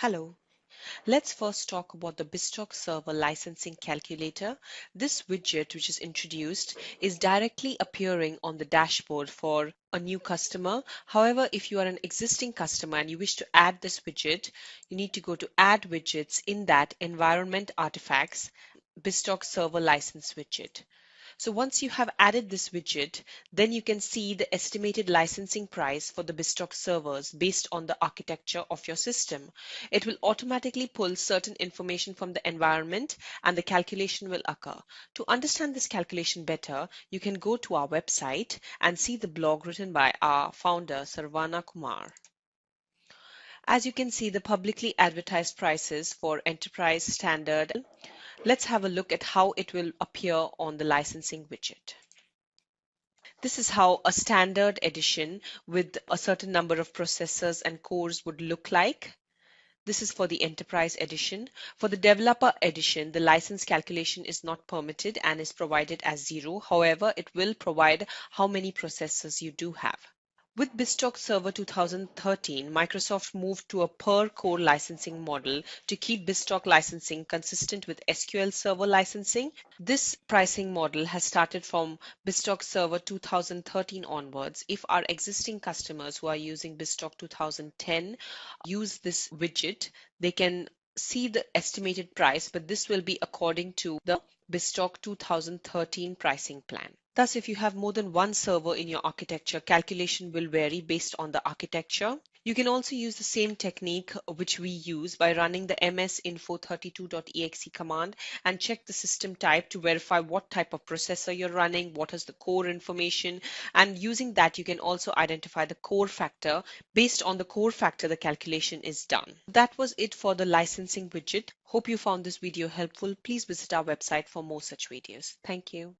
Hello. Let's first talk about the BizTalk Server Licensing Calculator. This widget, which is introduced, is directly appearing on the dashboard for a new customer. However, if you are an existing customer and you wish to add this widget, you need to go to Add Widgets in that Environment Artifacts BizTalk Server License widget. So once you have added this widget, then you can see the estimated licensing price for the BizTalk servers based on the architecture of your system. It will automatically pull certain information from the environment and the calculation will occur. To understand this calculation better, you can go to our website and see the blog written by our founder, Saravana Kumar. As you can see, the publicly advertised prices for enterprise standard Let's have a look at how it will appear on the licensing widget. This is how a standard edition with a certain number of processors and cores would look like. This is for the enterprise edition. For the developer edition, the license calculation is not permitted and is provided as zero. However, it will provide how many processors you do have. With BizTalk Server 2013, Microsoft moved to a per core licensing model to keep BizTalk licensing consistent with SQL Server licensing. This pricing model has started from BizTalk Server 2013 onwards. If our existing customers who are using BizTalk 2010 use this widget, they can see the estimated price, but this will be according to the BizTalk 2013 pricing plan. Thus, if you have more than one server in your architecture, calculation will vary based on the architecture. You can also use the same technique which we use by running the msinfo32.exe command and check the system type to verify what type of processor you're running, what is the core information, and using that you can also identify the core factor. Based on the core factor, the calculation is done. That was it for the licensing widget. Hope you found this video helpful. Please visit our website for more such videos. Thank you.